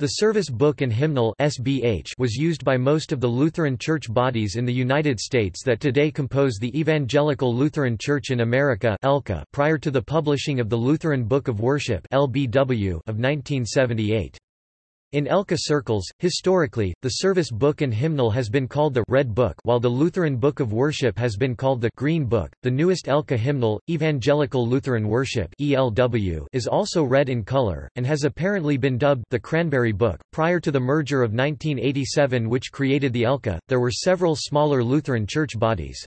The Service Book and Hymnal (SBH) was used by most of the Lutheran church bodies in the United States that today compose the Evangelical Lutheran Church in America (ELCA) prior to the publishing of the Lutheran Book of Worship (LBW) of 1978. In ELCA circles, historically, the service book and hymnal has been called the Red Book while the Lutheran Book of Worship has been called the Green Book. The newest ELCA hymnal, Evangelical Lutheran Worship (ELW), is also red in color and has apparently been dubbed the Cranberry Book. Prior to the merger of 1987 which created the ELCA, there were several smaller Lutheran church bodies.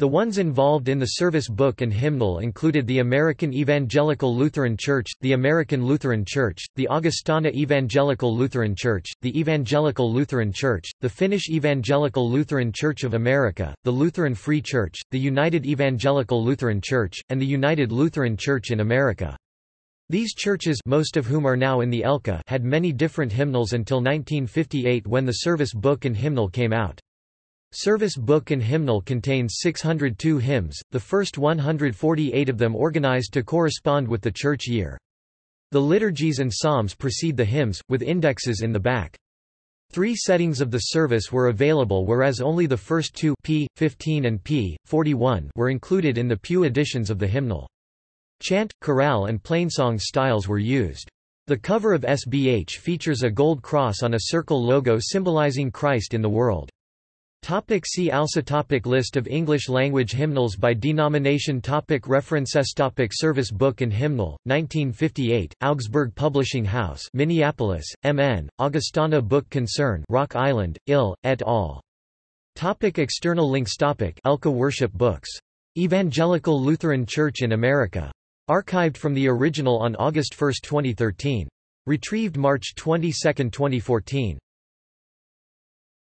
The ones involved in the service book and hymnal included the American Evangelical Lutheran Church, the American Lutheran Church, the Augustana Evangelical Lutheran Church, the Evangelical Lutheran Church, the Finnish Evangelical Lutheran Church of America, the Lutheran Free Church, the United Evangelical Lutheran Church, and the United Lutheran Church in America. These churches most of whom are now in the ELCA had many different hymnals until 1958 when the service book and hymnal came out. Service Book and Hymnal contains 602 hymns, the first 148 of them organized to correspond with the church year. The liturgies and psalms precede the hymns, with indexes in the back. Three settings of the service were available whereas only the first two p. 15 and p. 41 were included in the Pew editions of the hymnal. Chant, chorale and plainsong styles were used. The cover of SBH features a gold cross on a circle logo symbolizing Christ in the world. Topic see also topic List of English-language hymnals by denomination topic References topic Service Book and Hymnal, 1958, Augsburg Publishing House Minneapolis, M.N., Augustana Book Concern Rock Island, Ill, et al. Topic external links topic ELCA Worship Books. Evangelical Lutheran Church in America. Archived from the original on August 1, 2013. Retrieved March 22, 2014.